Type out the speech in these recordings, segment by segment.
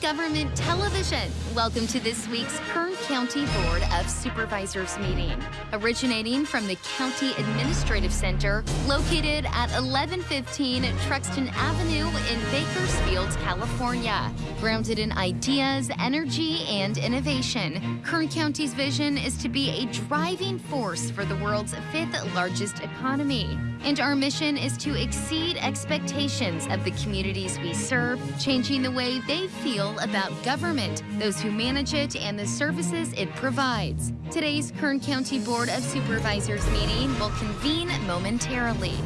Government Television. Welcome to this week's Kern County Board of Supervisors meeting. Originating from the County Administrative Center, located at 1115 Truxton Avenue in Bakersfield, California. Grounded in ideas, energy, and innovation, Kern County's vision is to be a driving force for the world's fifth largest economy. And our mission is to exceed expectations of the communities we serve, changing the way they feel about government, those who manage it, and the services it provides. Today's Kern County Board of Supervisors meeting will convene momentarily.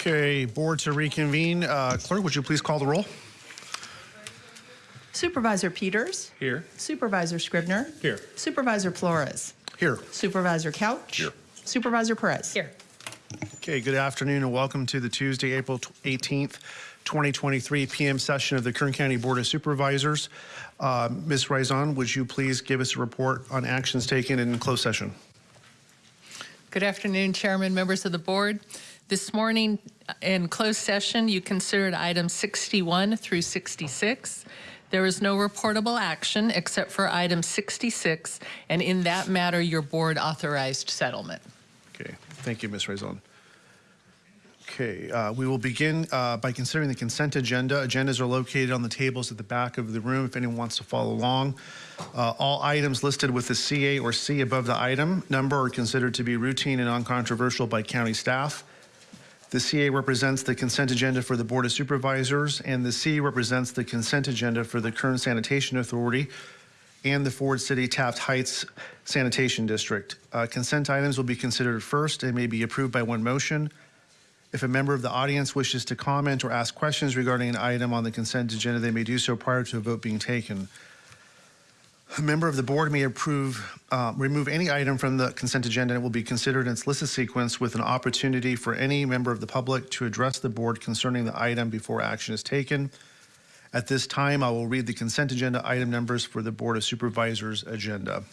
Okay, board to reconvene. Uh, Clerk, would you please call the roll? Supervisor Peters. Here. Supervisor Scribner. Here. Supervisor Flores. Here. Supervisor Couch. Here. Supervisor Perez. Here. Okay, good afternoon and welcome to the Tuesday, April 18th, 2023 PM session of the Kern County Board of Supervisors. Uh, Ms. Raison, would you please give us a report on actions taken in closed session? Good afternoon, Chairman, members of the board. This morning uh, in closed session, you considered items 61 through 66. There is no reportable action except for item 66, and in that matter, your board authorized settlement. Okay, thank you, Ms. Raison. Okay, uh, we will begin uh, by considering the consent agenda. Agendas are located on the tables at the back of the room if anyone wants to follow along. Uh, all items listed with the CA or C above the item number are considered to be routine and uncontroversial by county staff. The CA represents the consent agenda for the Board of Supervisors, and the C represents the consent agenda for the Kern Sanitation Authority and the Ford City Taft Heights Sanitation District. Uh, consent items will be considered first and may be approved by one motion. If a member of the audience wishes to comment or ask questions regarding an item on the consent agenda, they may do so prior to a vote being taken. A member of the board may approve, uh, remove any item from the consent agenda and it will be considered in its listed sequence with an opportunity for any member of the public to address the board concerning the item before action is taken. At this time, I will read the consent agenda item numbers for the Board of Supervisors agenda.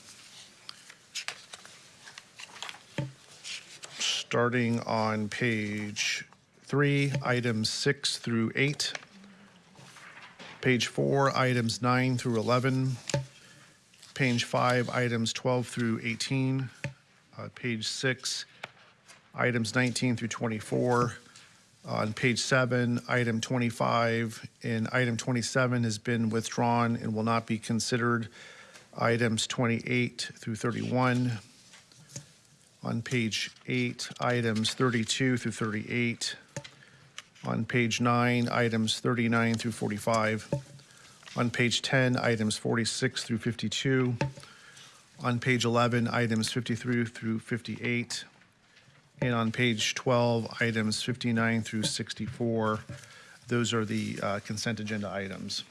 Starting on page three, items six through eight. Page four, items nine through 11. Page five, items 12 through 18. Uh, Page six, items 19 through 24. On page seven, item 25 and item 27 has been withdrawn and will not be considered. Items 28 through 31. On page eight, items 32 through 38. On page nine, items 39 through 45. On page 10, items 46 through 52. On page 11, items 53 through 58. And on page 12, items 59 through 64. Those are the uh, consent agenda items.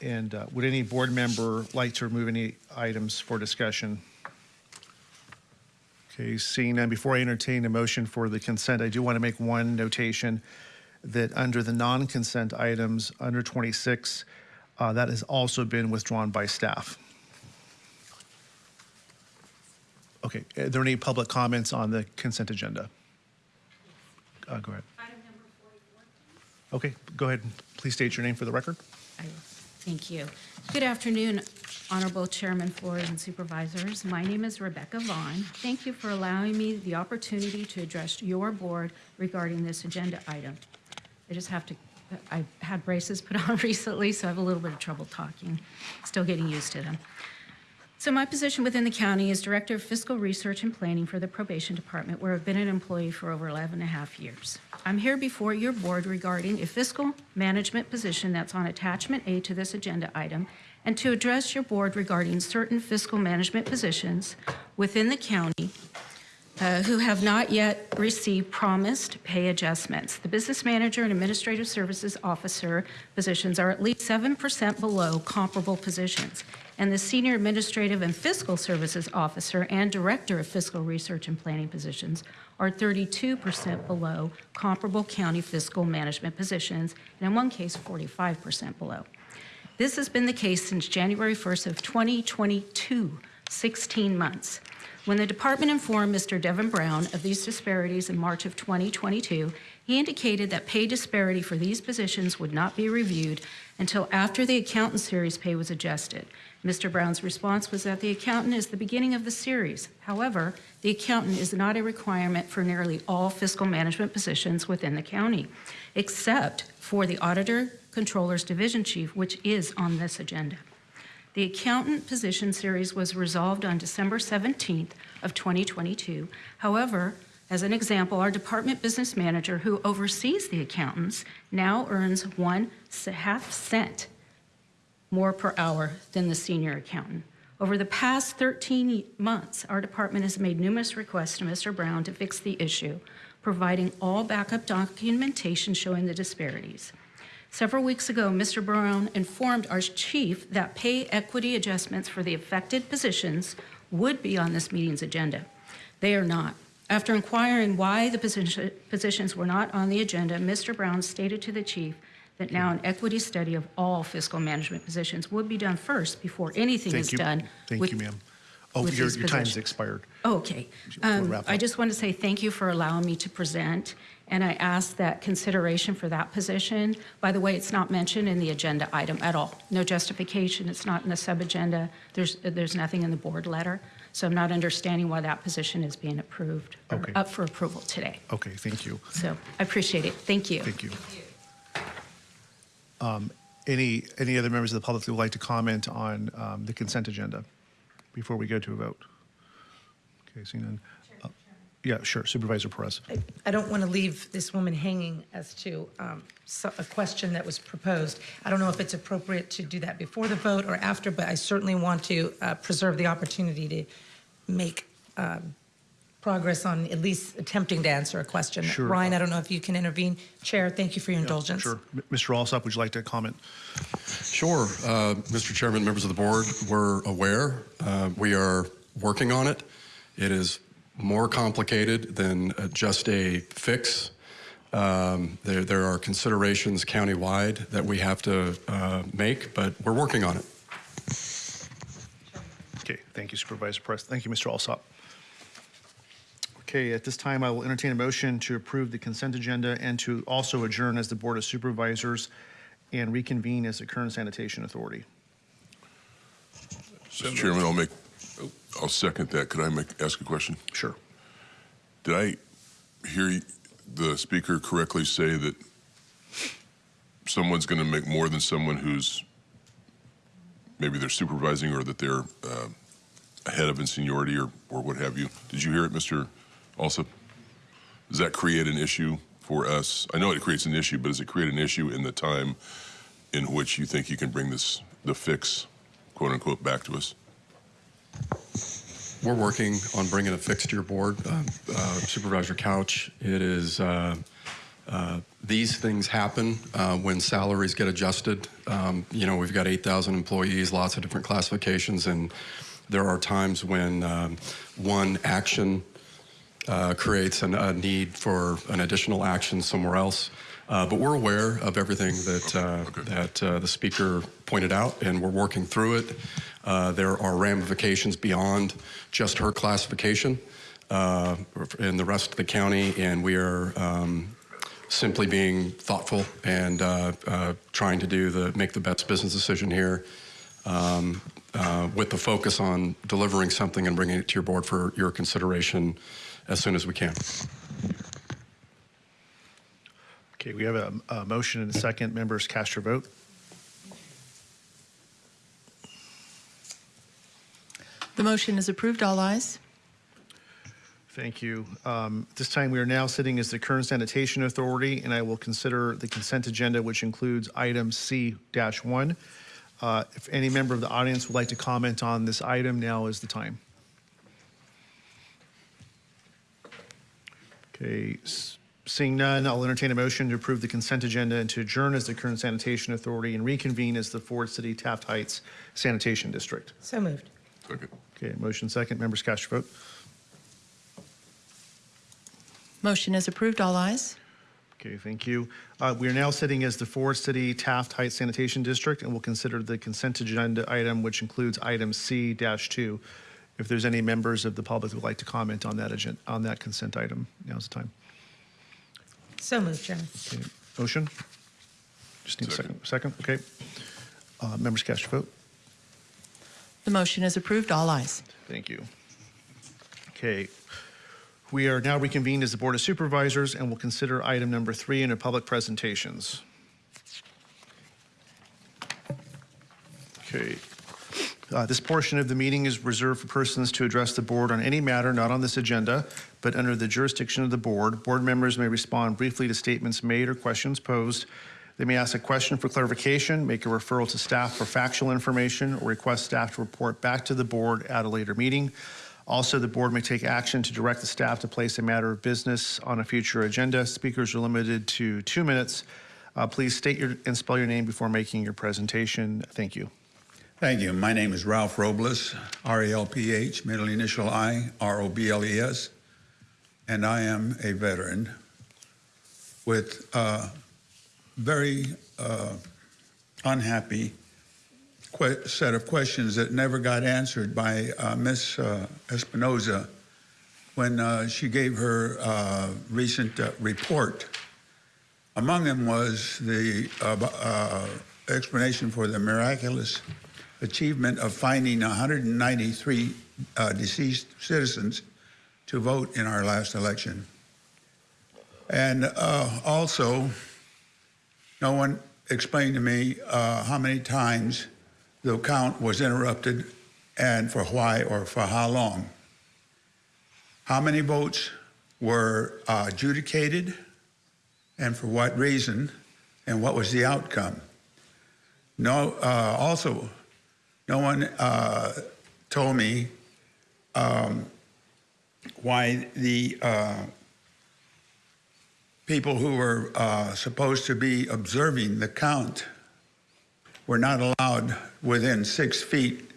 And uh, would any board member like to remove any items for discussion? Okay, seeing none, before I entertain a motion for the consent, I do want to make one notation that under the non-consent items, under 26, uh, that has also been withdrawn by staff. Okay, are there any public comments on the consent agenda? Uh, Go ahead. Okay, go ahead. Please state your name for the record. Thank you. Good afternoon, Honorable Chairman Flores and Supervisors. My name is Rebecca Vaughn. Thank you for allowing me the opportunity to address your board regarding this agenda item. I just have to, I had braces put on recently, so I have a little bit of trouble talking. Still getting used to them. So my position within the county is Director of Fiscal Research and Planning for the Probation Department, where I've been an employee for over 11 and a half years. I'm here before your board regarding a fiscal management position that's on attachment A to this agenda item, and to address your board regarding certain fiscal management positions within the county uh, who have not yet received promised pay adjustments. The business manager and administrative services officer positions are at least 7% below comparable positions, and the senior administrative and fiscal services officer and director of fiscal research and planning positions are 32% below comparable county fiscal management positions, and in one case, 45% below. This has been the case since January 1st of 2022, 16 months. When the department informed Mr. Devin Brown of these disparities in March of 2022, he indicated that pay disparity for these positions would not be reviewed until after the accountant series pay was adjusted. Mr. Brown's response was that the accountant is the beginning of the series. However, the accountant is not a requirement for nearly all fiscal management positions within the county, except for the auditor controller's division chief, which is on this agenda. The accountant position series was resolved on December 17th of 2022. However, as an example, our department business manager, who oversees the accountants, now earns one half cent more per hour than the senior accountant. Over the past 13 months, our department has made numerous requests to Mr. Brown to fix the issue, providing all backup documentation showing the disparities. Several weeks ago, Mr. Brown informed our chief that pay equity adjustments for the affected positions would be on this meeting's agenda. They are not. After inquiring why the position- positions were not on the agenda, Mr. Brown stated to the chief that now an equity study of all fiscal management positions would be done first before anything is you. done. Thank with- you, ma'am. Oh, your, your time's expired. Oh, Okay. Um, I just want to say thank you for allowing me to present, and I ask that consideration for that position. By the way, it's not mentioned in the agenda item at all. No justification, it's not in the sub-agenda. There's, there's nothing in the board letter, so I'm not understanding why that position is being approved, Okay. up for approval today. Okay, thank you. So I appreciate it. Thank you. Thank you. Um, Any, any other members of the public who would like to comment on um, the consent agenda before we go to a vote? Okay, seeing none. Yeah, sure, Supervisor Perez. I- I don't want to leave this woman hanging as to um, so- a question that was proposed. I don't know if it's appropriate to do that before the vote or after, but I certainly want to uh, preserve the opportunity to make um, progress on at least attempting to answer a question. Sure. Ryan, I don't know if you can intervene. Chair, thank you for your indulgence. Sure. M- Mr. Alsop, would you like to comment? Sure. Uh, Mr. Chairman, members of the board, we're aware. Uh, We are working on it. It is more complicated than uh, just a fix. Um, There there are considerations countywide that we have to uh, make, but we're working on it. Okay, thank you Supervisor Perez. Thank you, Mr. Alsop. Okay, at this time, I will entertain a motion to approve the consent agenda and to also adjourn as the Board of Supervisors and reconvene as the Kern sanitation authority. Mr. Chairman, I'll make, I'll second that. Could I make, ask a question? Sure. Did I hear the speaker correctly say that someone's going to make more than someone who's, maybe they're supervising or that they're uh, ahead of in seniority or, or what have you? Did you hear it, Mr. Alsop? Does that create an issue for us? I know it creates an issue, but does it create an issue in the time in which you think you can bring this, the fix, quote unquote, back to us? We're working on bringing a fix to your board. Uh, uh, Supervisor Couch, it is, uh, uh, these things happen uh, when salaries get adjusted. Um, You know, we've got 8,000 employees, lots of different classifications, and there are times when um, one action uh, creates an, a need for an additional action somewhere else. Uh, but we're aware of everything that uh, Okay. that uh, the speaker pointed out, and we're working through it. Uh, there are ramifications beyond just her classification uh, in the rest of the county, and we are um, simply being thoughtful and uh, uh, trying to do the make the best business decision here. Um, uh, with the focus on delivering something and bringing it to your board for your consideration as soon as we can. Okay, we have a, a motion and a second. Members, cast your vote. The motion is approved. All ayes. Thank you. Um, this time, we are now sitting as the Kern sanitation authority, and I will consider the consent agenda, which includes item C-1. Uh, If any member of the audience would like to comment on this item, now is the time. Okay, seeing none, I'll entertain a motion to approve the consent agenda and to adjourn as the Kern sanitation authority and reconvene as the Ford City Taft Heights Sanitation District. So moved. Second. Okay, motion second. Members, cast your vote. Motion is approved. All ayes. Okay, thank you. Uh, We are now sitting as the Ford City Taft Heights Sanitation District, and we'll consider the consent agenda item, which includes item C-2. if there's any members of the public who would like to comment on that agenda, on that consent item, now's the time. So moved, Chairman. Okay, Motion? Just need a second. Second. Second, okay. Uh, Members cast your vote. The motion is approved, all ayes. Thank you. Okay. We are now reconvened as the Board of Supervisors and will consider item number three in our public presentations. Okay. Uh, This portion of the meeting is reserved for persons to address the board on any matter not on this agenda, but under the jurisdiction of the board. Board members may respond briefly to statements made or questions posed. They may ask a question for clarification, make a referral to staff for factual information, or request staff to report back to the board at a later meeting. Also, the board may take action to direct the staff to place a matter of business on a future agenda. Speakers are limited to two minutes. Uh, Please state your and spell your name before making your presentation. Thank you. Thank you. My name is Ralph Robles, R-A-L-P-H, middle initial I, R-O-B-L-E-S, and I am a veteran with a very uh, unhappy set of questions that never got answered by uh, Ms. uh, Espinoza when uh, she gave her uh, recent uh, report. Among them was the uh, uh, explanation for the miraculous achievement of finding 193 uh, deceased citizens to vote in our last election. And uh, also, no one explained to me uh, how many times the count was interrupted and for why or for how long. How many votes were uh, adjudicated and for what reason and what was the outcome. No, uh, also, no one uh, told me um, why the uh, people who were uh, supposed to be observing the count were not allowed within six feet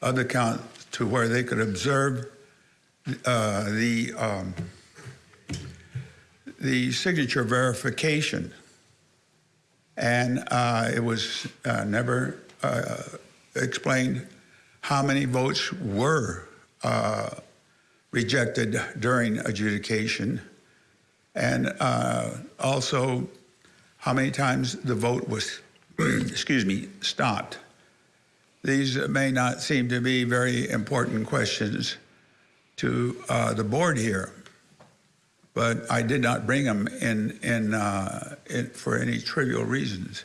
of the count to where they could observe uh, the um, the signature verification. And uh, it was uh, never uh, explained how many votes were uh, rejected during adjudication, and uh, also how many times the vote was, excuse me, stopped. These may not seem to be very important questions to uh, the board here, but I did not bring them in, in, uh, in, for any trivial reasons.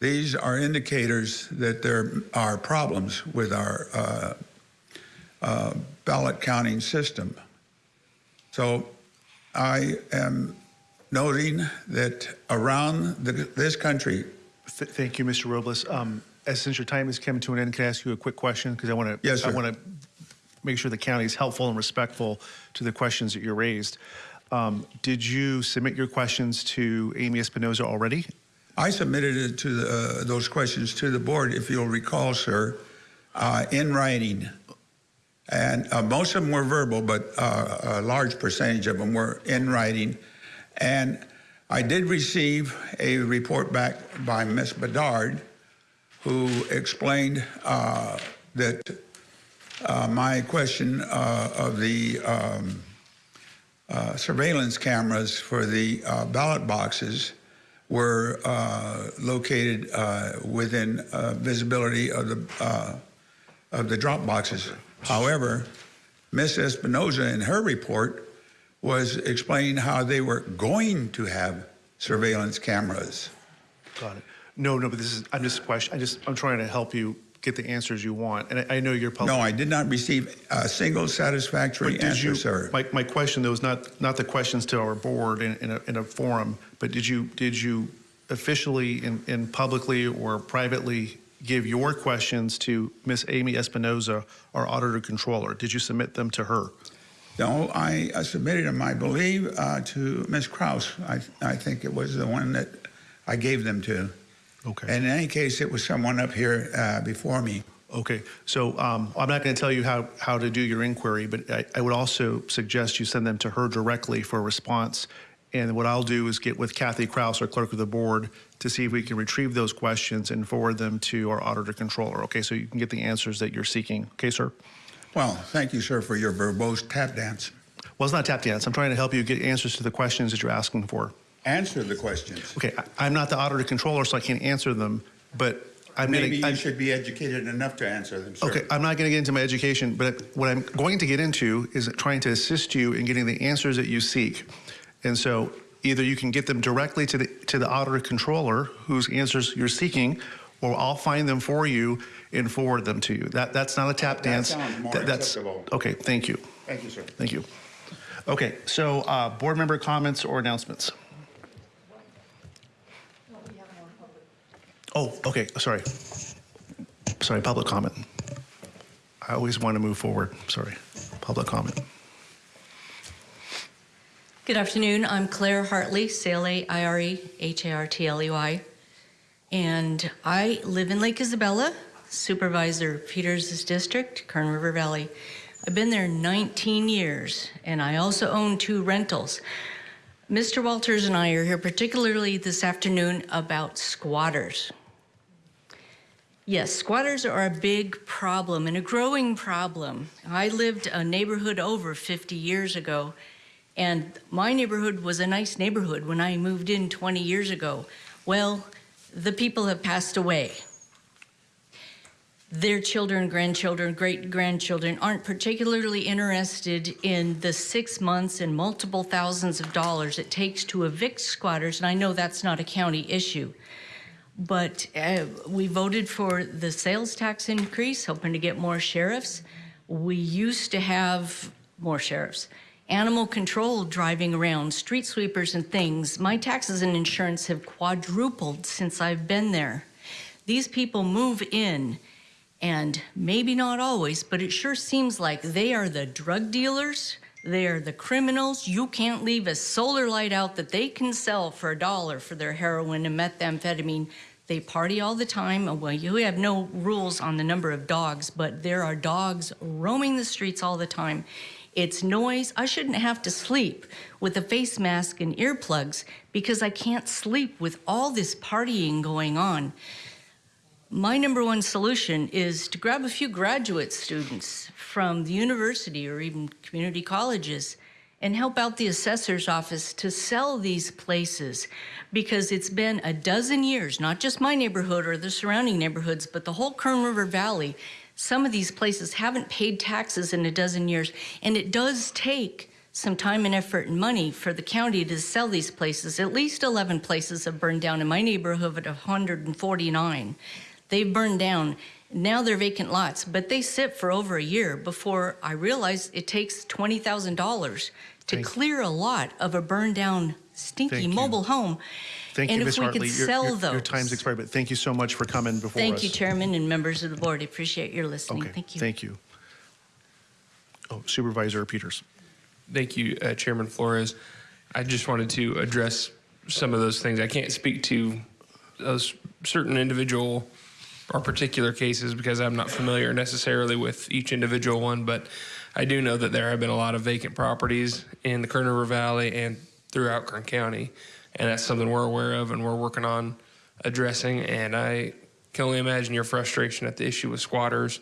These are indicators that there are problems with our uh, uh, ballot counting system. So I am noting that around the, this country, Th- Thank you, Mr. Robles. Um, As since your time has come to an end, can I ask you a quick question? Because I want to. Yes, I want to make sure the county is helpful and respectful to the questions that you raised. Um, Did you submit your questions to Aimee Espinoza already? I submitted it to the, uh, those questions to the board, if you'll recall, sir, uh, in writing. And uh, most of them were verbal, but uh, a large percentage of them were in writing. And I did receive a report back by Ms. Bedard, who explained uh, that uh, my question of the um, surveillance cameras for the ballot boxes were uh, located uh, within uh, visibility of the uh, of the drop boxes. However, Ms. Espinoza in her report was explaining how they were going to have surveillance cameras. Got it. No, no, but this is, I'm just question, I just, I'm trying to help you get the answers you want. And I, I know you're public. No, I did not receive a single satisfactory But did answer, you, sir. my, my question though is not, not the questions to our board in, in a, in a forum, but did you, did you officially and, and publicly or privately give your questions to Miss Aimee Espinoza, our auditor controller? Did you submit them to her? No, I, I submitted them, I believe, uh, to Ms. Krause. I, I think it was the one that I gave them to. Okay. And in any case, it was someone up here uh, before me. Okay, so um, I'm not going to tell you how, how to do your inquiry, but I, I would also suggest you send them to her directly for a response. And what I'll do is get with Kathy Krause, our clerk of the board, to see if we can retrieve those questions and forward them to our auditor controller. Okay, so you can get the answers that you're seeking. Okay, sir? Well, thank you, sir, for your verbose tap dance. Well, it's not tap dance. I'm trying to help you get answers to the questions that you're asking for. Answer the questions. Okay, I- I'm not the auditor controller, so I can't answer them, but I'm Maybe to. you should be educated enough to answer them. Okay, I'm not going to get into my education, but what I'm going to get into is trying to assist you in getting the answers that you seek. And so either you can get them directly to the, to the auditor controller whose answers you're seeking, or I'll find them for you and forward them to you. That, that's not a tap That dance. sounds more That- that's- acceptable. Okay, thank you. Thank you, sir. Thank you. Okay, so uh, board member comments or announcements? Oh, okay, sorry. Sorry, public comment. I always want to move forward, sorry. Public comment. Good afternoon. I'm Claire Hartley, C-L-A-I-R-E-H-A-R-T-L-E-Y. And I live in Lake Isabella, Supervisor Peters' district, Kern River Valley. I've been there 19 years, and I also own two rentals. Mr. Walters and I are here particularly this afternoon about squatters. Yes, squatters are a big problem and a growing problem. I lived a neighborhood over 50 years ago, and my neighborhood was a nice neighborhood when I moved in 20 years ago. Well, the people have passed away. Their children, grandchildren, great grandchildren aren't particularly interested in the six months and multiple thousands of dollars it takes to evict squatters, and I know that's not a county issue. But uh, we voted for the sales tax increase, hoping to get more sheriffs. We used to have more sheriffs. Animal control driving around, street sweepers and things. My taxes and insurance have quadrupled since I've been there. These people move in, and maybe not always, but it sure seems like they are the drug dealers. They are the criminals. You can't leave a solar light out that they can sell for a dollar for their heroin and methamphetamine. They party all the time. Uh, well, you have no rules on the number of dogs, but there are dogs roaming the streets all the time. It's noise. I shouldn't have to sleep with a face mask and earplugs because I can't sleep with all this partying going on. My number one solution is to grab a few graduate students from the university or even community colleges and help out the assessor's office to sell these places because it's been a dozen years, not just my neighborhood or the surrounding neighborhoods, but the whole Kern River Valley. Some of these places haven't paid taxes in a dozen years, and it does take some time and effort and money for the county to sell these places. At least 11 places have burned down in my neighborhood of 149. They've burned down. Now they're vacant lots, but they sit for over a year before I realize it takes $20,000 to Thank- clear a lot of a burned down, stinky Thank you. mobile home. Thank and you, if Ms. we Hartley. could Your- sell your- those. Your time's expired, but thank you so much for coming before us. Thank you, Chairman and members of the board. I appreciate your listening. Okay, Thank you. thank you. Oh, Supervisor Peters. Thank you, uh, Chairman Flores. I just wanted to address some of those things. I can't speak to those certain individual or particular cases because I'm not familiar necessarily with each individual one, but I do know that there have been a lot of vacant properties in the Kern River Valley and throughout Kern County, and that's something we're aware of and we're working on addressing. And I can only imagine your frustration at the issue with squatters.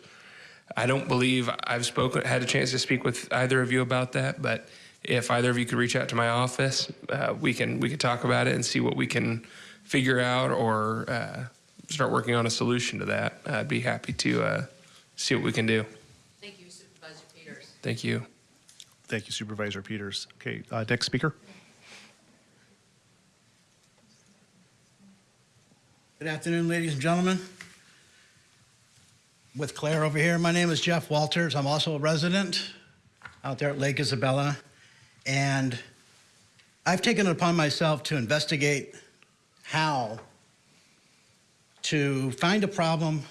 I don't believe I've spoken, had a chance to speak with either of you about that, but if either of you could reach out to my office, uh, we can we could talk about it and see what we can figure out or uh, start working on a solution to that. I'd be happy to uh, see what we can do. Thank you, Supervisor Peters. Thank you. Thank you, Supervisor Peters. Okay, uh, next speaker. Good afternoon, ladies and gentlemen. With Claire over here, my name is Jeff Walters. I'm also a resident out there at Lake Isabella. And I've taken it upon myself to investigate how to find a problem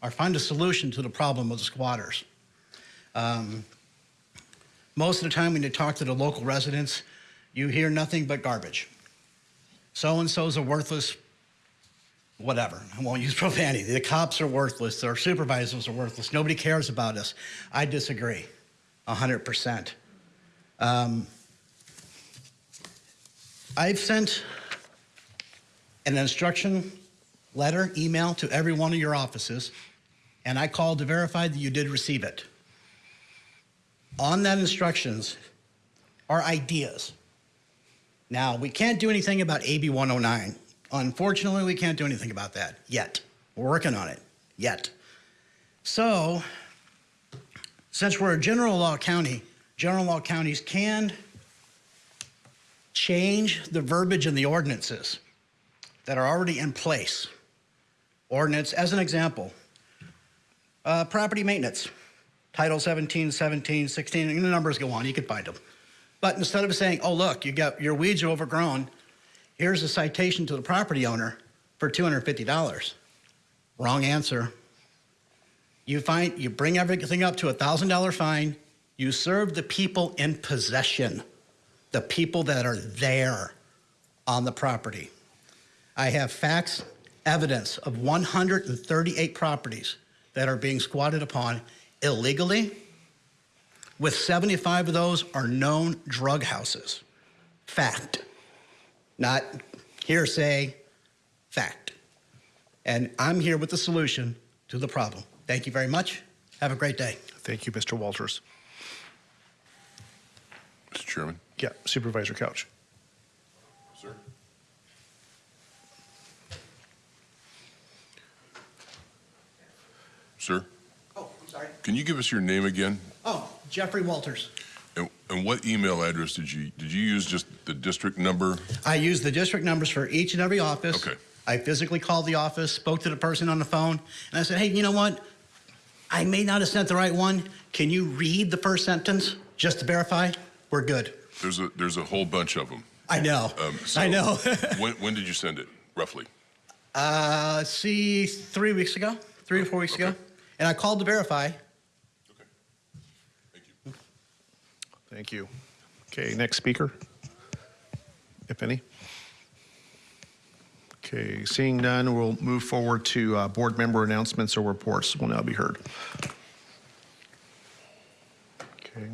or find a solution to the problem of the squatters. Um, most of the time when you talk to the local residents, you hear nothing but garbage. So-and-so's a worthless whatever. I won't use profanity. The cops are worthless. Our supervisors are worthless. Nobody cares about us. I disagree, 100%. Um, I've sent an instruction letter, email to every one of your offices, and I called to verify that you did receive it. on that instructions are ideas. Now, we can't do anything about AB 109. Unfortunately, we can't do anything about that yet. We're working on it yet. So, since we're a general law county, general law counties can change the verbiage in the ordinances that are already in place. Ordinance, as an example, uh, property maintenance, Title 17, 17, 16, and the numbers go on, you can find them. But instead of saying, oh, look, you got, your weeds are overgrown, here's a citation to the property owner for $250. Wrong answer. You find, you bring everything up to a $1,000 fine, you serve the people in possession, the people that are there on the property. I have facts, evidence of 138 properties that are being squatted upon illegally, with 75 of those are known drug houses. Fact. Not hearsay, fact. And I'm here with the solution to the problem. Thank you very much. Have a great day. Thank you, Mr. Walters. Mr. Chairman? Yeah, Supervisor Couch. Sir, Oh, I'm sorry. can you give us your name again? Oh, Jeffrey Walters. And, and what email address did you, did you use just the district number? I used the district numbers for each and every office. Okay. I physically called the office, spoke to the person on the phone, and I said, hey, you know what? I may not have sent the right one. Can you read the first sentence just to verify? We're good. There's a, there's a whole bunch of them. I know. Um, so I know. when, when did you send it, roughly? uh, see, three weeks ago, three or four weeks ago. Okay. And I called to verify. Okay. Thank you. Thank you. Okay, next speaker, if any. Okay, seeing none, we'll move forward to uh, board member announcements or reports will now be heard. Okay,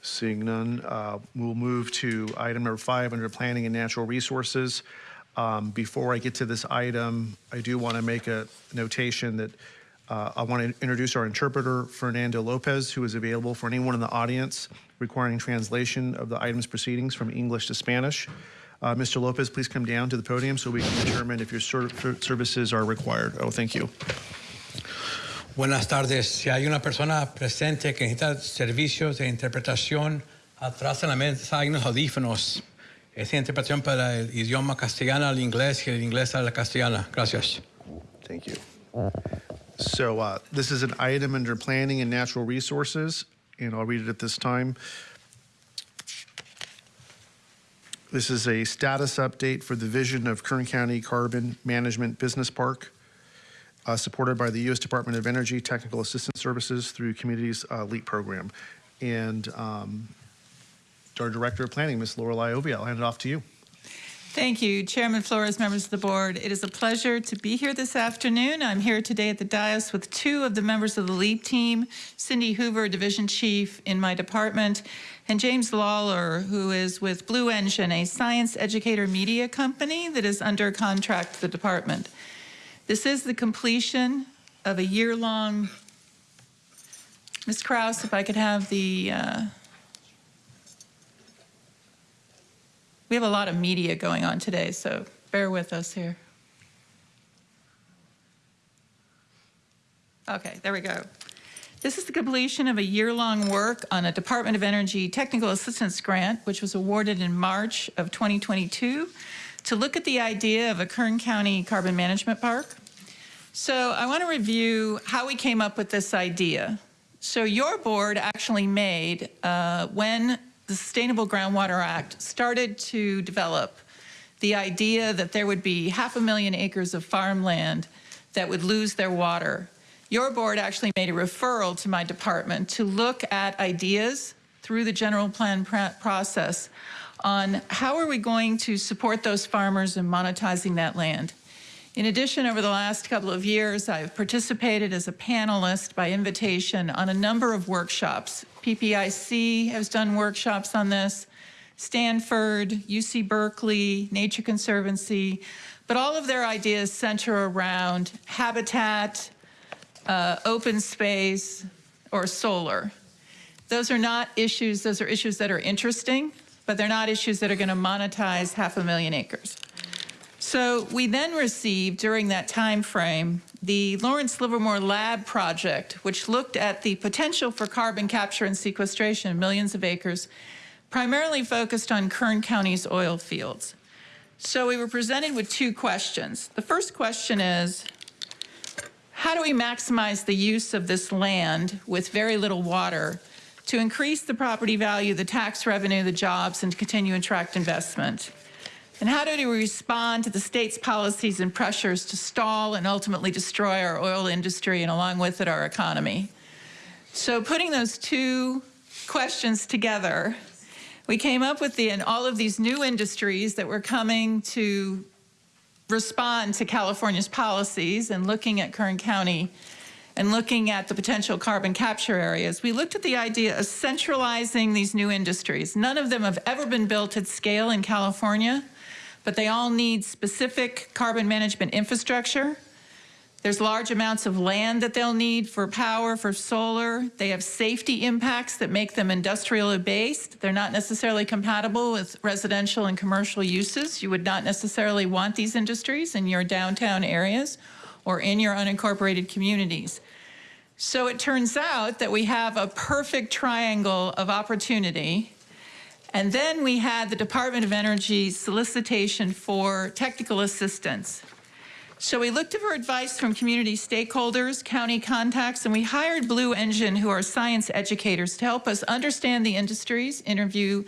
seeing none, uh, we'll move to item number five under planning and natural resources. Um, Before I get to this item, I do want to make a notation that uh, I want to introduce our interpreter, Fernando Lopez, who is available for anyone in the audience requiring translation of the item's proceedings from English to Spanish. Uh, Mr. Lopez, please come down to the podium so we can determine if your ser- services are required. Oh, thank you. Buenas tardes. Si hay una persona presente que necesita servicios de interpretación, atrás en la mesa hay unos audífonos. Es interpretación para el idioma castellano al inglés y el inglés a la castellana. Gracias. Thank you. So uh, this is an item under planning and natural resources, and I'll read it at this time. This is a status update for the vision of Kern County Carbon Management Business Park, uh, supported by the U.S. Department of Energy Technical Assistance Services through Communities uh, LEAP program. And um, our Director of Planning, Ms. Lorelei Oviatt, I'll hand it off to you. Thank you, Chairman Flores, members of the board. It is a pleasure to be here this afternoon. I'm here today at the dais with two of the members of the LEAP team, Cindy Hoover, Division Chief in my department, and James Lawler, who is with Blue Engine, a science educator media company that is under contract to the department. This is the completion of a year-long, Ms. Krause, if I could have the uh, We have a lot of media going on today, so bear with us here. Okay, there we go. This is the completion of a year-long work on a Department of Energy technical assistance grant, which was awarded in March of 2022 to look at the idea of a Kern County carbon management park. So I want to review how we came up with this idea. So your board actually made, uh, when the Sustainable Groundwater Act started to develop the idea that there would be half a million acres of farmland that would lose their water. Your board actually made a referral to my department to look at ideas through the general plan process on how are we going to support those farmers in monetizing that land. In addition, over the last couple of years, I've participated as a panelist by invitation on a number of workshops PPIC has done workshops on this, Stanford, UC Berkeley, Nature Conservancy, but all of their ideas center around habitat, uh, open space, or solar. Those are not issues, those are issues that are interesting, but they're not issues that are going to monetize half a million acres. So we then received during that time frame the Lawrence Livermore Lab project, which looked at the potential for carbon capture and sequestration of millions of acres, primarily focused on Kern County's oil fields. So we were presented with two questions. The first question is, how do we maximize the use of this land with very little water to increase the property value, the tax revenue, the jobs, and to continue attract investment? And how do we respond to the state's policies and pressures to stall and ultimately destroy our oil industry and along with it our economy? So putting those two questions together, we came up with the, and all of these new industries that were coming to respond to California's policies and looking at Kern County and looking at the potential carbon capture areas, we looked at the idea of centralizing these new industries. None of them have ever been built at scale in California but they all need specific carbon management infrastructure. There's large amounts of land that they'll need for power, for solar. They have safety impacts that make them industrially based. They're not necessarily compatible with residential and commercial uses. You would not necessarily want these industries in your downtown areas or in your unincorporated communities. So it turns out that we have a perfect triangle of opportunity and then we had the Department of Energy solicitation for technical assistance. So we looked for advice from community stakeholders, county contacts, and we hired Blue Engine, who are science educators, to help us understand the industries, interview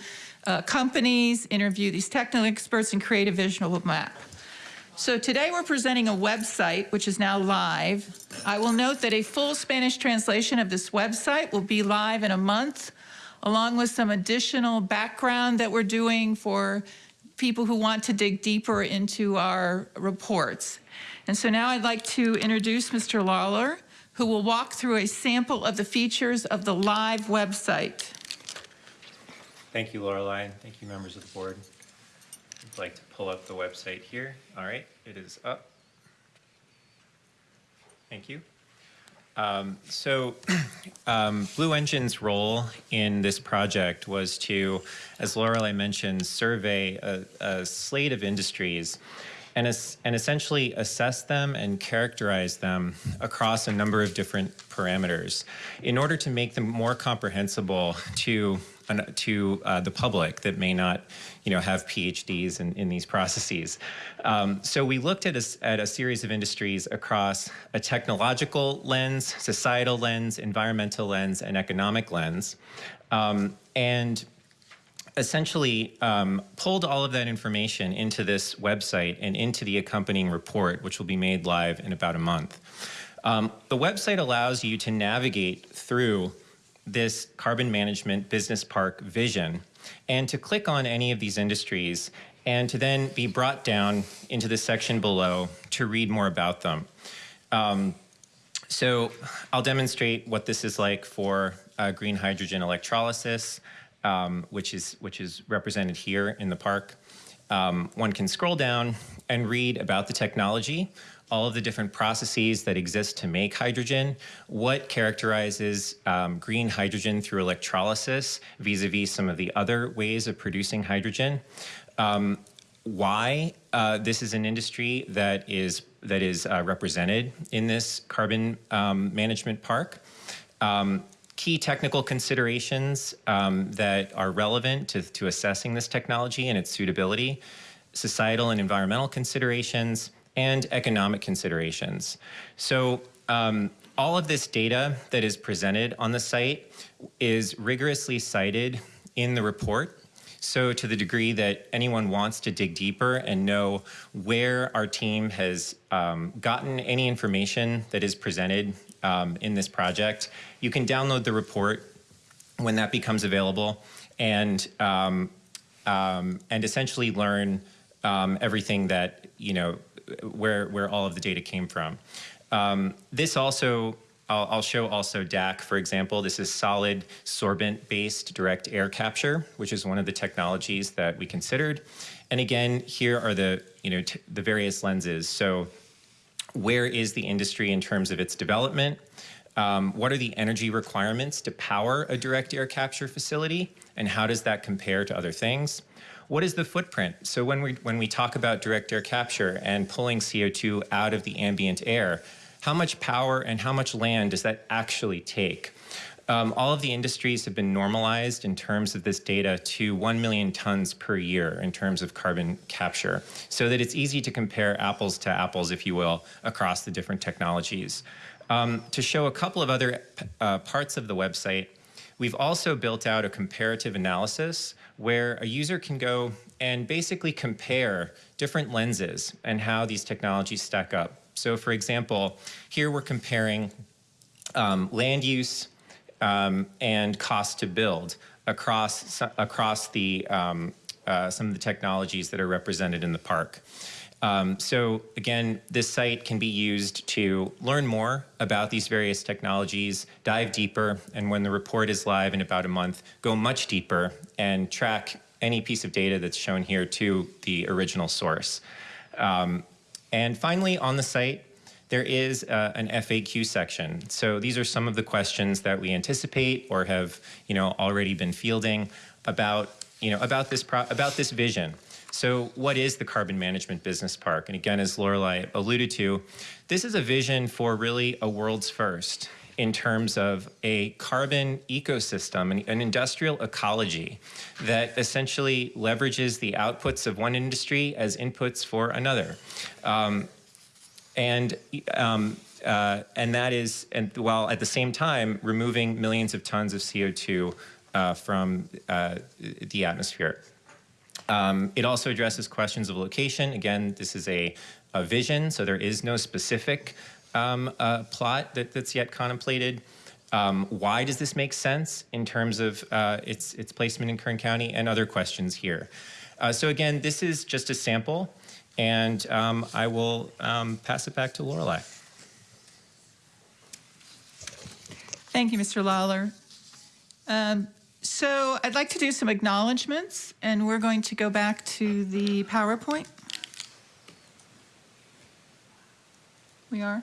uh, companies, interview these technical experts, and create a visual map. So today we're presenting a website, which is now live. I will note that a full Spanish translation of this website will be live in a month along with some additional background that we're doing for people who want to dig deeper into our reports. And so now I'd like to introduce Mr. Lawler, who will walk through a sample of the features of the live website. Thank you, Lorelei. Thank you, members of the board. I'd like to pull up the website here. All right, it is up. Thank you. Um, so um, Blue Engine's role in this project was to, as Lorelei mentioned, survey a, a slate of industries and, and essentially assess them and characterize them across a number of different parameters in order to make them more comprehensible to to uh, the public that may not, you know, have PhDs in, in these processes. Um, so we looked at a, at a series of industries across a technological lens, societal lens, environmental lens, and economic lens. Um, and essentially um, pulled all of that information into this website and into the accompanying report, which will be made live in about a month. Um, the website allows you to navigate through this carbon management business park vision and to click on any of these industries and to then be brought down into the section below to read more about them. Um, so I'll demonstrate what this is like for uh, green hydrogen electrolysis, um, which, is, which is represented here in the park. Um, one can scroll down and read about the technology, all of the different processes that exist to make hydrogen, what characterizes um, green hydrogen through electrolysis vis-a-vis -vis some of the other ways of producing hydrogen, um, why uh, this is an industry that is that is uh, represented in this carbon um, management park. Um, key technical considerations um, that are relevant to, to assessing this technology and its suitability, societal and environmental considerations, and economic considerations. So um, all of this data that is presented on the site is rigorously cited in the report. So to the degree that anyone wants to dig deeper and know where our team has um, gotten any information that is presented um, in this project, you can download the report when that becomes available and, um, um and essentially learn um, everything that, you know, where, where all of the data came from. Um, this also, I'll, I'll, show also DAC, for example. This is solid sorbent-based direct air capture, which is one of the technologies that we considered. And again, here are the, you know, the various lenses. So where is the industry in terms of its development? Um, what are the energy requirements to power a direct air capture facility, and how does that compare to other things? What is the footprint? So when we when we talk about direct air capture and pulling CO2 out of the ambient air, how much power and how much land does that actually take? Um, all of the industries have been normalized in terms of this data to 1 million tons per year in terms of carbon capture, so that it's easy to compare apples to apples, if you will, across the different technologies. Um, to show a couple of other uh, parts of the website, we've also built out a comparative analysis where a user can go and basically compare different lenses and how these technologies stack up. So for example, here we're comparing um, land use, um, and cost to build across across the um, uh, some of the technologies that are represented in the park. Um, so again, this site can be used to learn more about these various technologies, dive deeper, and when the report is live in about a month, go much deeper and track any piece of data that's shown here to the original source. Um, and finally, on the site, there is uh, an FAQ section. So these are some of the questions that we anticipate or have, you know, already been fielding about, you know, about this about this vision. So what is the carbon management business park? And again, as Lorelei alluded to, this is a vision for really a world's first in terms of a carbon ecosystem, an, industrial ecology that essentially leverages the outputs of one industry as inputs for another. Um, and um, uh, and that is, and while at the same time removing millions of tons of CO2 uh, from uh, the atmosphere. Um, it also addresses questions of location. Again, this is a, a vision, so there is no specific um, uh, plot that, that's yet contemplated. Um, why does this make sense in terms of uh, its, its placement in Kern County and other questions here? Uh, so again, this is just a sample. And um, I will um, pass it back to Lorelei. Thank you, Mr. Lawler. Um, so I'd like to do some acknowledgements, and we're going to go back to the PowerPoint. We are?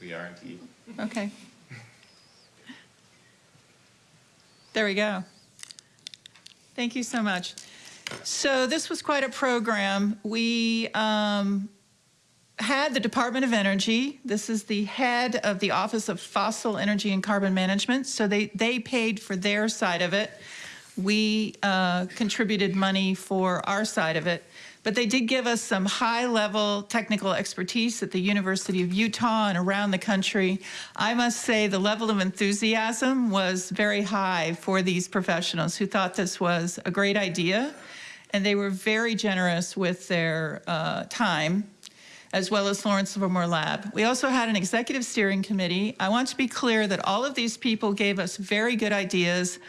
We are indeed. Okay. There we go. Thank you so much. So this was quite a program. We um, had the Department of Energy. This is the head of the Office of Fossil Energy and Carbon Management. So they, they paid for their side of it. We uh, contributed money for our side of it. But they did give us some high-level technical expertise at the University of Utah and around the country. I must say the level of enthusiasm was very high for these professionals who thought this was a great idea and they were very generous with their uh, time as well as Lawrence Livermore Lab. We also had an executive steering committee. I want to be clear that all of these people gave us very good ideas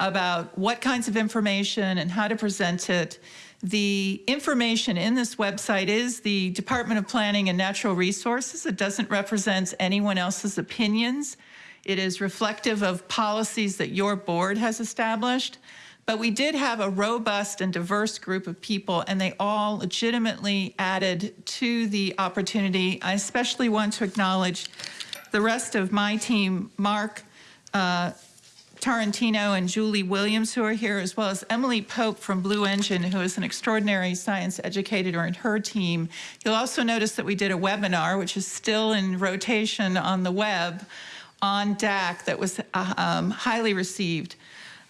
about what kinds of information and how to present it. The information in this website is the Department of Planning and Natural Resources. It doesn't represent anyone else's opinions. It is reflective of policies that your board has established. But we did have a robust and diverse group of people, and they all legitimately added to the opportunity. I especially want to acknowledge the rest of my team, Mark uh, Tarantino and Julie Williams, who are here, as well as Emily Pope from Blue Engine, who is an extraordinary science educator and her team. You'll also notice that we did a webinar, which is still in rotation on the web, on DAC that was uh, um, highly received.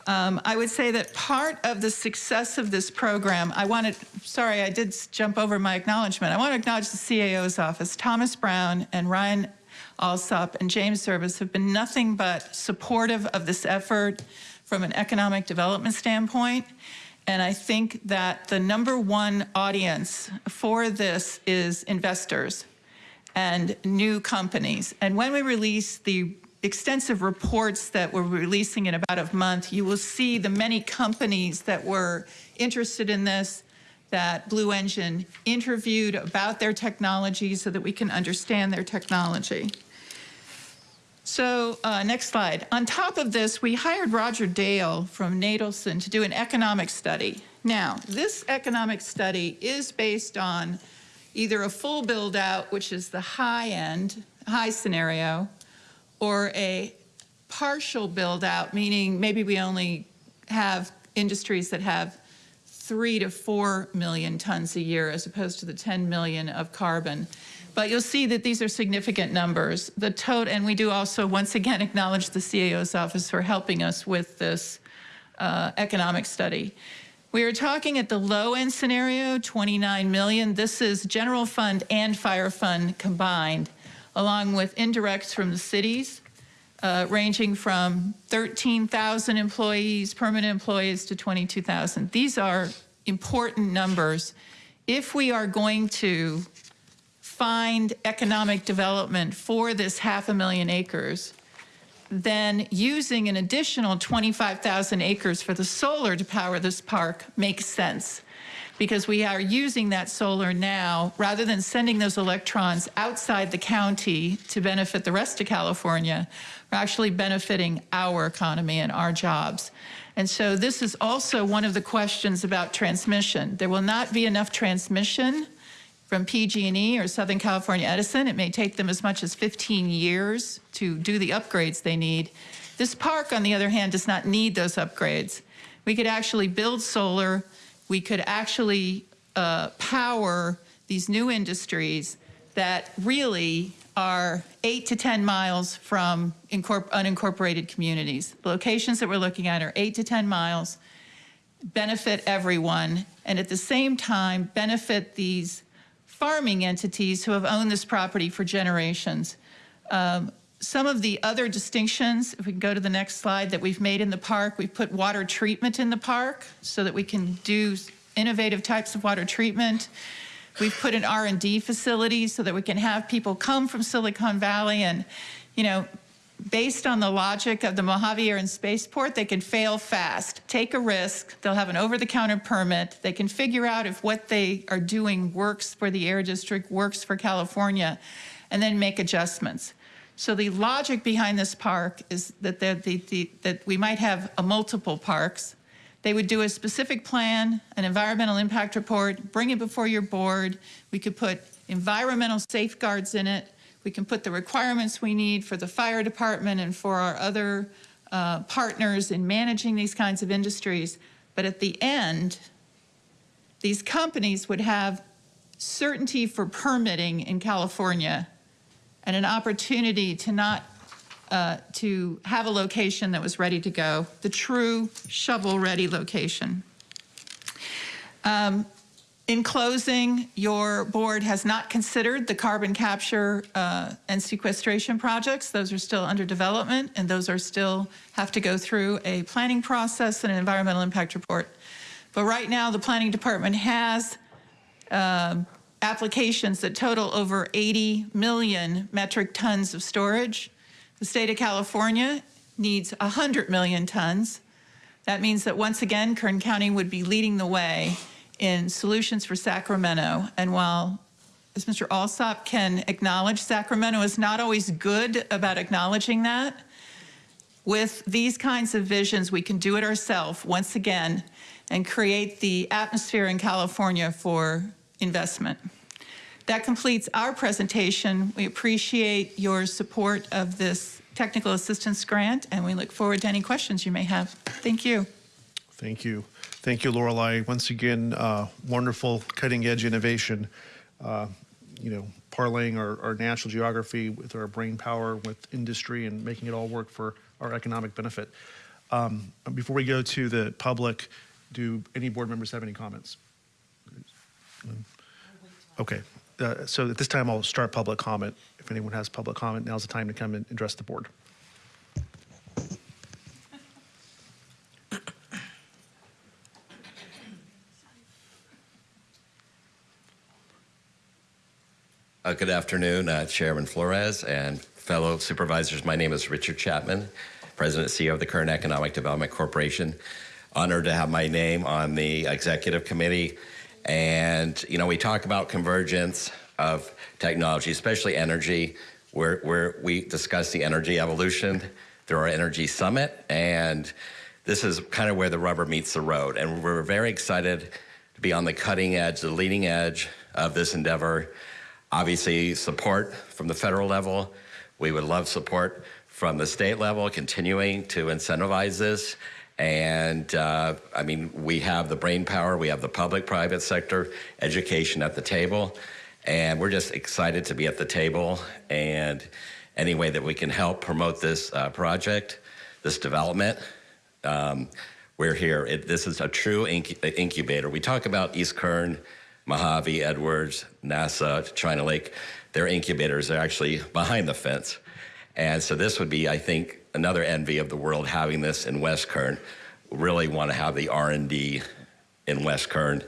Um, I would say that part of the success of this program, I wanted, sorry, I did jump over my acknowledgement. I want to acknowledge the CAO's office. Thomas Brown and Ryan Alsop and James Zervis have been nothing but supportive of this effort from an economic development standpoint. And I think that the number one audience for this is investors and new companies. And when we release the extensive reports that we're releasing in about a month, you will see the many companies that were interested in this that Blue Engine interviewed about their technology so that we can understand their technology. So uh, next slide. On top of this, we hired Roger Dale from Nadelson to do an economic study. Now, this economic study is based on either a full build out, which is the high end, high scenario, or a partial build out, meaning maybe we only have industries that have three to four million tons a year as opposed to the 10 million of carbon. But you'll see that these are significant numbers. The total, and we do also once again acknowledge the CAO's office for helping us with this uh, economic study. We are talking at the low end scenario, 29 million. This is general fund and fire fund combined, along with indirects from the cities, uh, ranging from 13,000 employees, permanent employees, to 22,000. These are important numbers. If we are going to find economic development for this half a million acres, then using an additional 25,000 acres for the solar to power this park makes sense because we are using that solar now rather than sending those electrons outside the county to benefit the rest of California, we're actually benefiting our economy and our jobs. And so this is also one of the questions about transmission. There will not be enough transmission from PG&E or Southern California Edison. It may take them as much as 15 years to do the upgrades they need. This park, on the other hand, does not need those upgrades. We could actually build solar. We could actually uh, power these new industries that really are eight to 10 miles from unincorporated communities. The locations that we're looking at are eight to 10 miles, benefit everyone, and at the same time benefit these farming entities who have owned this property for generations. Um, some of the other distinctions, if we can go to the next slide, that we've made in the park, we've put water treatment in the park so that we can do innovative types of water treatment. We've put an R&D facility so that we can have people come from Silicon Valley and, you know, based on the logic of the Mojave Air and Spaceport, they can fail fast, take a risk, they'll have an over-the-counter permit, they can figure out if what they are doing works for the Air District, works for California, and then make adjustments. So the logic behind this park is that, the, the, that we might have a multiple parks. They would do a specific plan, an environmental impact report, bring it before your board. We could put environmental safeguards in it, we can put the requirements we need for the fire department and for our other uh, partners in managing these kinds of industries. But at the end, these companies would have certainty for permitting in California and an opportunity to not uh, to have a location that was ready to go, the true shovel-ready location. Um, in closing, your board has not considered the carbon capture uh, and sequestration projects. Those are still under development and those are still have to go through a planning process and an environmental impact report. But right now the planning department has uh, applications that total over 80 million metric tons of storage. The state of California needs 100 million tons. That means that once again, Kern County would be leading the way in Solutions for Sacramento. And while, as Mr. Alsop can acknowledge, Sacramento is not always good about acknowledging that, with these kinds of visions, we can do it ourselves once again and create the atmosphere in California for investment. That completes our presentation. We appreciate your support of this technical assistance grant, and we look forward to any questions you may have. Thank you. Thank you. Thank you, Lorelei. Once again, uh, wonderful cutting edge innovation. Uh, you know, parlaying our, our, natural geography with our brain power, with industry, and making it all work for our economic benefit. Um, before we go to the public, do any board members have any comments? Okay, uh, so at this time I'll start public comment. If anyone has public comment, now's the time to come and address the board. Uh, good afternoon, uh, Chairman Flores and fellow supervisors. My name is Richard Chapman, President CEO of the Kern Economic Development Corporation. Honored to have my name on the executive committee. And, you know, we talk about convergence of technology, especially energy, where, where we discuss the energy evolution through our energy summit. And this is kind of where the rubber meets the road. And we're very excited to be on the cutting edge, the leading edge of this endeavor obviously support from the federal level, We would love support from the state level, continuing to incentivize this. And uh, I mean, we have the brain power, we have the public private sector education at the table. And we're just excited to be at the table. And any way that we can help promote this uh, project, this development, um, we're here. It, this is a true incu- incubator. We talk about East Kern, Mojave, Edwards, NASA, China Lake. Their incubators are actually behind the fence. And so this would be, I think, another envy of the world having this in West Kern. Really want to have the R&D in West Kern.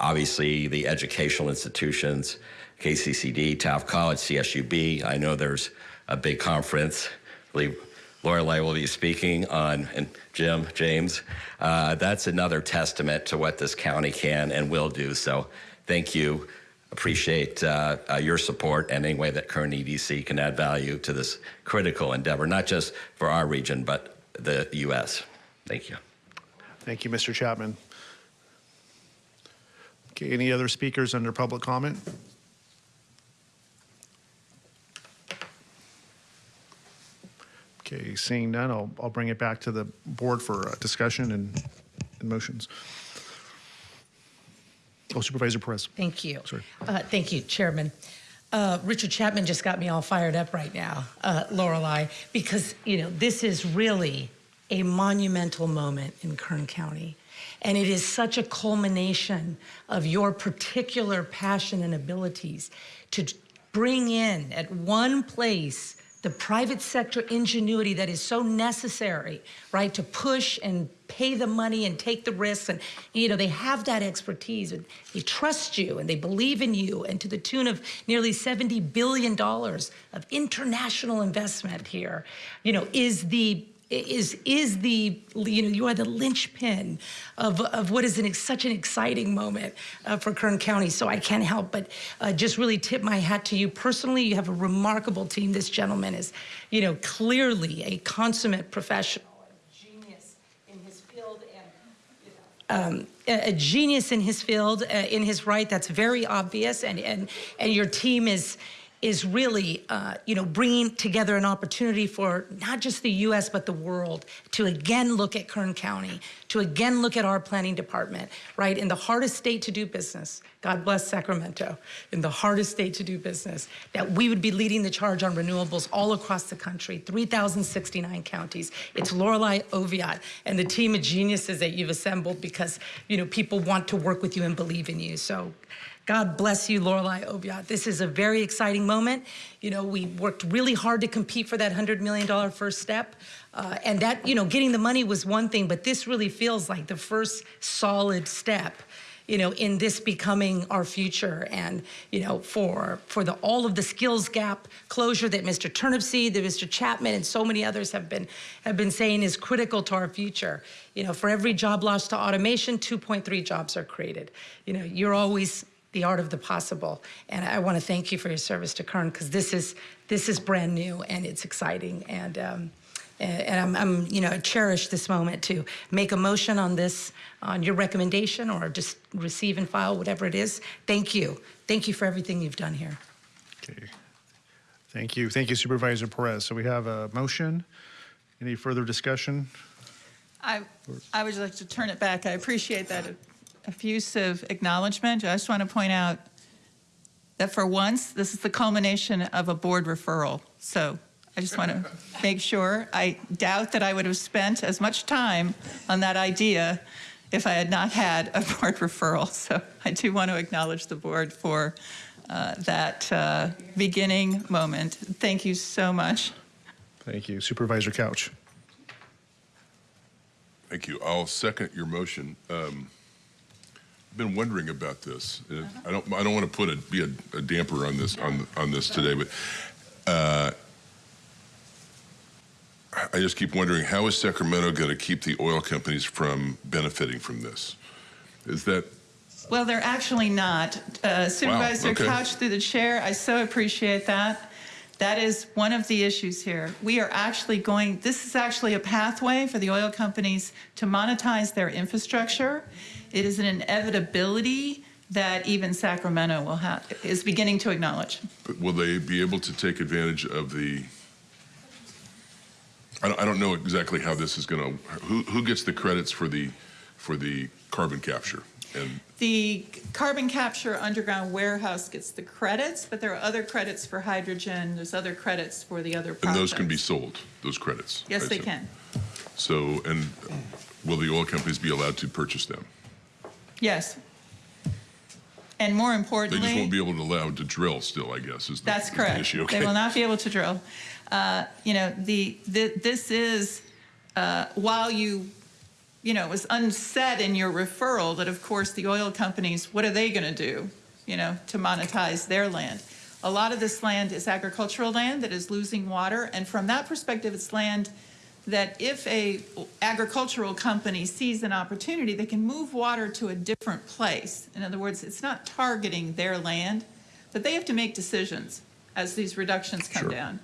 Obviously, the educational institutions, KCCD, Taft College, CSUB. I know there's a big conference. Believe Lorelei will be speaking on, and Jim, James. Uh, that's another testament to what this county can and will do. So thank you. Appreciate uh, uh, your support and any way that Kern EDC can add value to this critical endeavor, not just for our region, but the U.S. Thank you. Thank you, Mr. Chapman. Okay, any other speakers under public comment? Okay, seeing none, I'll, I'll bring it back to the board for uh, discussion and, and motions. Oh, Supervisor Perez. Thank you. Sorry. Uh, Thank you, Chairman. Uh, Richard Chapman just got me all fired up right now, uh, Lorelei, because, you know, this is really a monumental moment in Kern County. And it is such a culmination of your particular passion and abilities to bring in at one place the private sector ingenuity that is so necessary, right, to push and pay the money and take the risks. And, you know, they have that expertise and they trust you and they believe in you. And to the tune of nearly $70 billion of international investment here, you know, is the is is the you know you are the linchpin of of what is an, such an exciting moment uh, for Kern County. So I can't help but uh, just really tip my hat to you personally. You have a remarkable team. This gentleman is, you know, clearly a consummate professional, a genius in his field, and um, a, genius in his field, uh, in his right. That's very obvious, and and and your team is is really, uh, you know, bringing together an opportunity for not just the U.S. but the world to again look at Kern County, to again look at our planning department, right, in the hardest state to do business. God bless Sacramento, in the hardest state to do business, that we would be leading the charge on renewables all across the country, 3,069 counties. It's Lorelei Oviatt and the team of geniuses that you've assembled because, you know, people want to work with you and believe in you. So God bless you, Lorelei Oviatt. This is a very exciting moment. You know, we worked really hard to compete for that $100 million first step. Uh, and that, you know, getting the money was one thing, but this really feels like the first solid step you know, in this becoming our future and, you know, for for the all of the skills gap closure that Mr. Turnipseed, that Mr. Chapman and so many others have been have been saying is critical to our future. You know, for every job lost to automation, 2.3 jobs are created. You know, you're always the art of the possible. And I want to thank you for your service to Kern because this is this is brand new and it's exciting. And um, and I'm, I'm, you know, cherish this moment to make a motion on this, on your recommendation, or just receive and file whatever it is. Thank you, thank you for everything you've done here. Okay. Thank you. Thank you, Supervisor Perez. So we have a motion. Any further discussion? I, I would like to turn it back. I appreciate that effusive acknowledgement. I just want to point out that for once, this is the culmination of a board referral. So I just want to make sure. I doubt that I would have spent as much time on that idea if I had not had a board referral. So I do want to acknowledge the board for uh, that uh, beginning moment. Thank you so much. Thank you. Supervisor Couch. Thank you. I'll second your motion. Um, I've been wondering about this. Uh, I don't. I don't want to put a be a, a damper on this on on this today, but uh, I just keep wondering how is Sacramento going to keep the oil companies from benefiting from this? Is that Well, they're actually not. Uh, Supervisor okay. Couch through the chair, I so appreciate that. That is one of the issues here. We are actually going, this is actually a pathway for the oil companies to monetize their infrastructure. It is an inevitability that even Sacramento will have, is beginning to acknowledge. but will they be able to take advantage of the I don't, know exactly how this is going to, who, who gets the credits for the, for the carbon capture? And, The carbon capture underground warehouse gets the credits, but there are other credits for hydrogen, there's other credits for the other and those can be sold, those credits? Yes, I they assume. can. So, and will the oil companies be allowed to purchase them? Yes. And more importantly, They just won't be able to allow to drill still, I guess, is the That's is the correct. issue. They will not be able to drill. Uh, You know, the, the- this is, uh, while you, you know, it was unsaid in your referral that of course the oil companies, what are they going to do, you know, to monetize their land? A lot of this land is agricultural land that is losing water, and from that perspective, it's land that if a agricultural company sees an opportunity, they can move water to a different place. In other words, it's not targeting their land, but they have to make decisions as these reductions come down.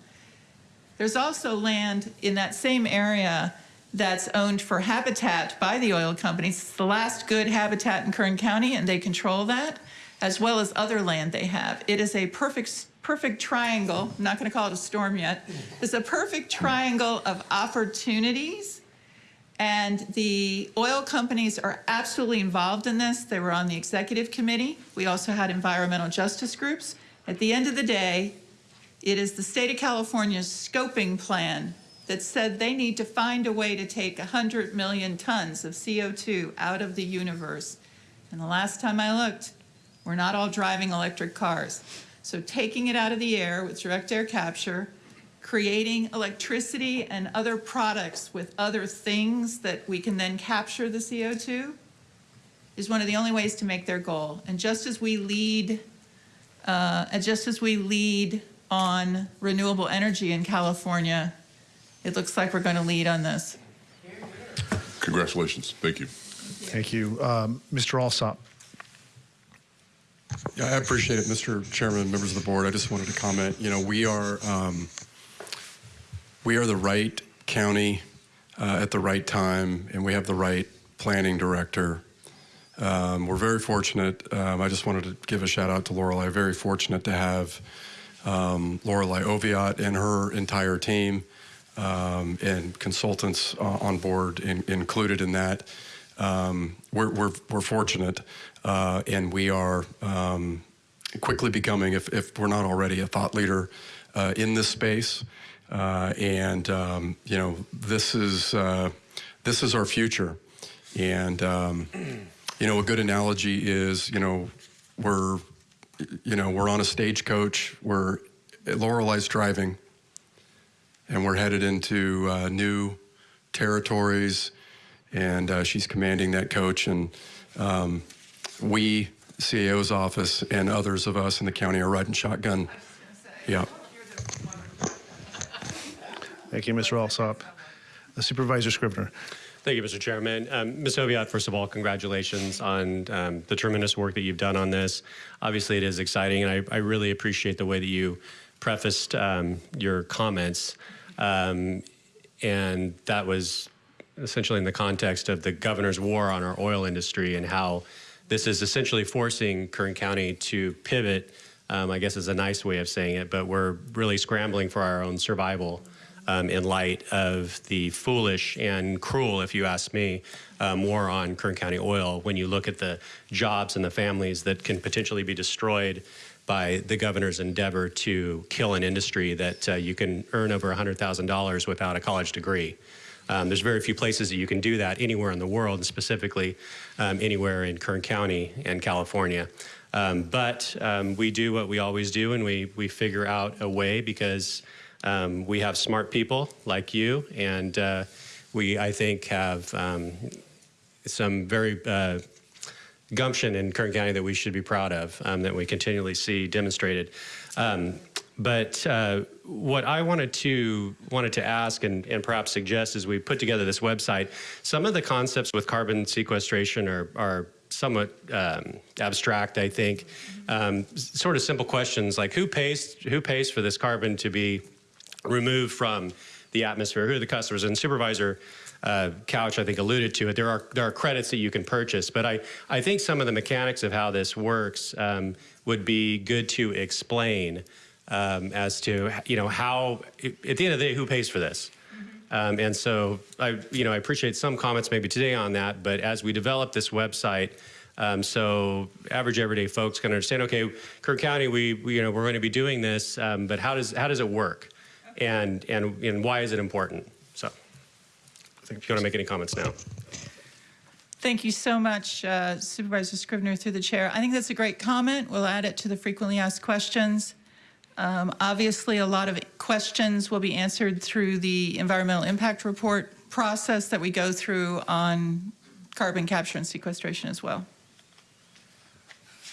There's also land in that same area that's owned for habitat by the oil companies. It's the last good habitat in Kern County, and they control that, as well as other land they have. It is a perfect, perfect triangle. I'm not going to call it a storm yet. It's a perfect triangle of opportunities. And the oil companies are absolutely involved in this. They were on the executive committee. We also had environmental justice groups. At the end of the day, it is the state of California's scoping plan that said they need to find a way to take 100 million tons of CO2 out of the universe. And the last time I looked, we're not all driving electric cars. So taking it out of the air with direct air capture, creating electricity and other products with other things that we can then capture the CO2 is one of the only ways to make their goal. And just as we lead, uh, and just as we lead on renewable energy in California, it looks like we're going to lead on this. Congratulations. Thank you. Thank you. Um, Mr. Alsop. Yeah, I appreciate it, Mr. Chairman, members of the board. I just wanted to comment. You know, we are um, we are the right county uh, at the right time, and we have the right planning director. Um, we're very fortunate. Um, I just wanted to give a shout out to Lorelei. Very fortunate to have um, Lorelei Oviatt and her entire team um, and consultants uh, on board in, included in that. Um, we're, we're, we're fortunate, uh, and we are um, quickly becoming, if, if we're not already, a thought leader uh, in this space. Uh, and um, you know, this is uh, this is our future. And um, you know, a good analogy is, you know, we're you know we're on a stagecoach. We're Lorelei's driving, and we're headed into uh, new territories, and uh, she's commanding that coach. And um, we, CAO's office, and others of us in the county are riding shotgun. Yeah. Thank you, Mr. Alsop. Uh, Supervisor Scrivner. Thank you, Mr. Chairman. Um, Ms. Oviatt, first of all, congratulations on um, the tremendous work that you've done on this. Obviously, it is exciting, and I, I really appreciate the way that you prefaced um, your comments. Um, and that was essentially in the context of the governor's war on our oil industry and how this is essentially forcing Kern County to pivot, um, I guess is a nice way of saying it, but we're really scrambling for our own survival um, in light of the foolish and cruel, if you ask me, um, war on Kern County oil. When you look at the jobs and the families that can potentially be destroyed by the governor's endeavor to kill an industry that uh, you can earn over $100,000 without a college degree. Um, there's very few places that you can do that anywhere in the world, and specifically um, anywhere in Kern County and California. Um, but um, we do what we always do, and we we figure out a way because um, we have smart people like you, and uh, we I think have um, some very uh, gumption in Kern County that we should be proud of, um, that we continually see demonstrated. Um, but uh, what I wanted to wanted to ask and, and perhaps suggest as we put together this website, some of the concepts with carbon sequestration are, are somewhat um, abstract, I think. Um, sort of simple questions like who pays who pays for this carbon to be removed from the atmosphere? Who are the customers? And Supervisor uh, Couch, I think, alluded to it. There are there are credits that you can purchase, but I I think some of the mechanics of how this works um, would be good to explain um, as to you know how at the end of the day who pays for this. Um, and so I, you know, I appreciate some comments maybe today on that, but as we develop this website, um, so average everyday folks can understand, okay, Kern County, we, we, you know, we're going to be doing this, um, but how does, how does it work? And, and, and why is it important? So if you want to make any comments now. Thank you so much, uh, Supervisor Scrivner, through the chair. I think that's a great comment. We'll add it to the frequently asked questions. Um, obviously, a lot of questions will be answered through the environmental impact report process that we go through on carbon capture and sequestration as well.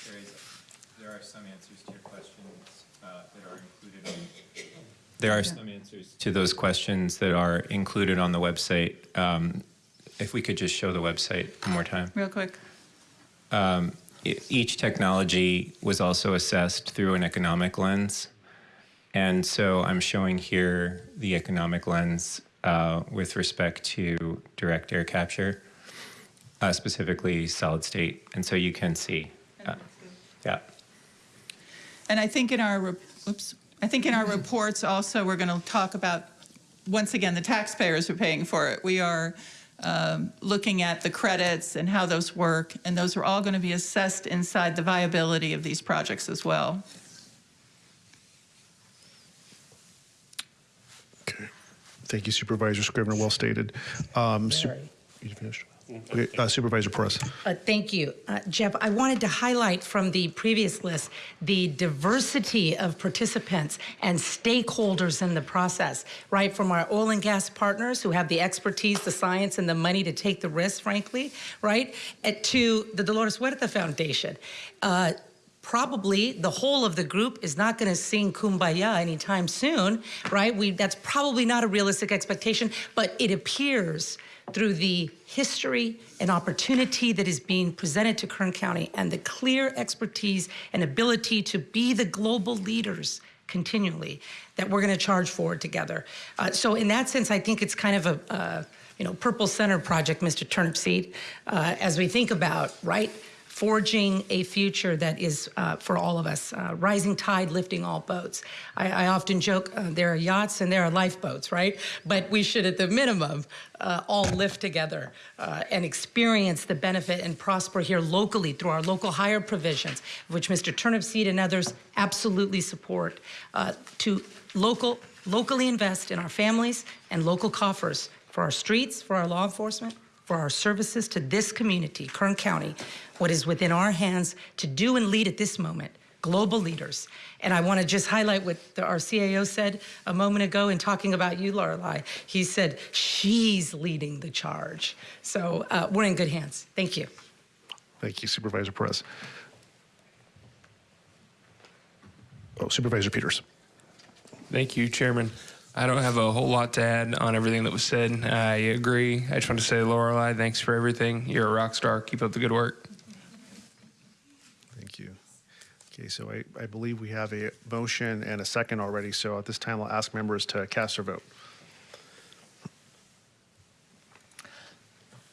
There, is, there are some answers to your questions uh, that are included. On, there are some answers to those questions that are included on the website. Um, if we could just show the website one more time. Real quick. Um, each technology was also assessed through an economic lens. And so I'm showing here the economic lens uh, with respect to direct air capture, uh, specifically solid state. And so you can see. Uh, yeah. And I think in our, oops, I think in our reports also, we're going to talk about, once again, the taxpayers are paying for it. We are um, looking at the credits and how those work, and those are all going to be assessed inside the viability of these projects as well. Okay. Thank you, Supervisor Scrivner. Well stated. Um, you finished? Okay, uh, Supervisor Perez. Uh, thank you. Uh, Jeff, I wanted to highlight from the previous list the diversity of participants and stakeholders in the process, right? From our oil and gas partners who have the expertise, the science, and the money to take the risk, frankly, right? to the Dolores Huerta Foundation. Probably the whole of the group is not going to sing kumbaya anytime soon, right? We, that's probably not a realistic expectation, but it appears through the history and opportunity that is being presented to Kern County and the clear expertise and ability to be the global leaders continually that we're going to charge forward together. Uh, so in that sense, I think it's kind of a, uh, you know, purple center project, Mr. Turnipseed, uh, as we think about, right, forging a future that is uh, for all of us, uh, rising tide lifting all boats. I, I often joke uh, there are yachts and there are lifeboats, right? But we should, at the minimum, uh, all lift together uh, and experience the benefit and prosper here locally through our local hire provisions, which Mr. Turnipseed and others absolutely support, uh, to local, locally invest in our families and local coffers for our streets, for our law enforcement, for our services to this community, Kern County, what is within our hands to do and lead at this moment, global leaders. And I want to just highlight what the, our CAO said a moment ago in talking about you, Lorelei. He said, she's leading the charge. So uh, we're in good hands. Thank you. Thank you, Supervisor Perez. Oh, Supervisor Peters. Thank you, Chairman. I don't have a whole lot to add on everything that was said. I agree. I just want to say, Lorelei, thanks for everything. You're a rock star. Keep up the good work. Thank you. Okay, so I, I believe we have a motion and a second already. So at this time, I'll ask members to cast their vote.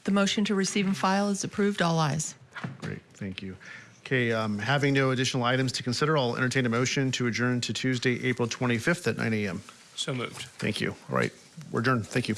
The motion to receive and file is approved. All ayes. Great, thank you. Okay, um, having no additional items to consider, I'll entertain a motion to adjourn to Tuesday, April 25th at 9 a.m. So moved. Thank you. All right, we're adjourned. Thank you.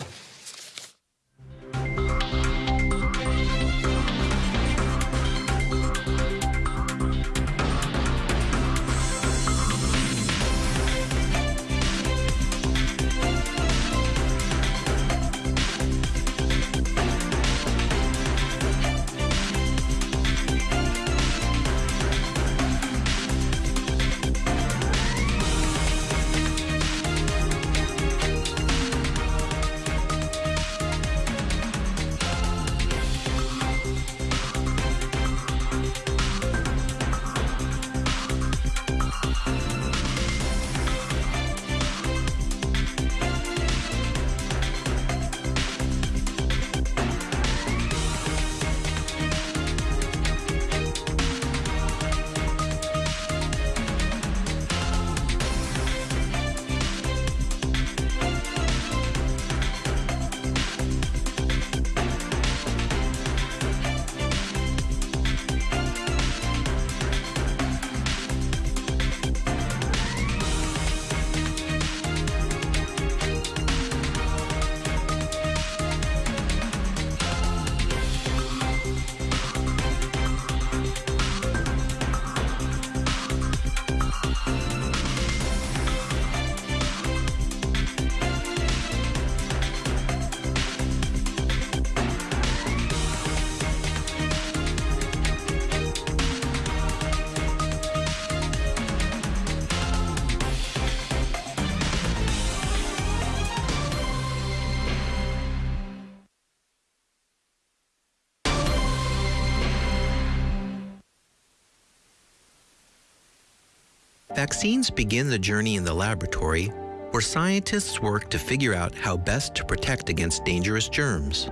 Vaccines begin the journey in the laboratory where scientists work to figure out how best to protect against dangerous germs.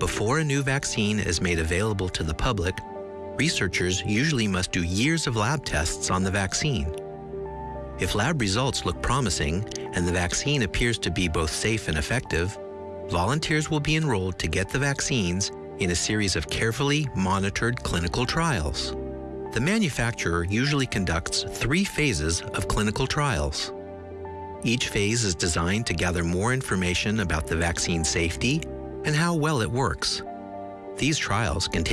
Before a new vaccine is made available to the public, researchers usually must do years of lab tests on the vaccine. If lab results look promising and the vaccine appears to be both safe and effective, volunteers will be enrolled to get the vaccines in a series of carefully monitored clinical trials. The manufacturer usually conducts three phases of clinical trials. Each phase is designed to gather more information about the vaccine safety and how well it works. These trials can take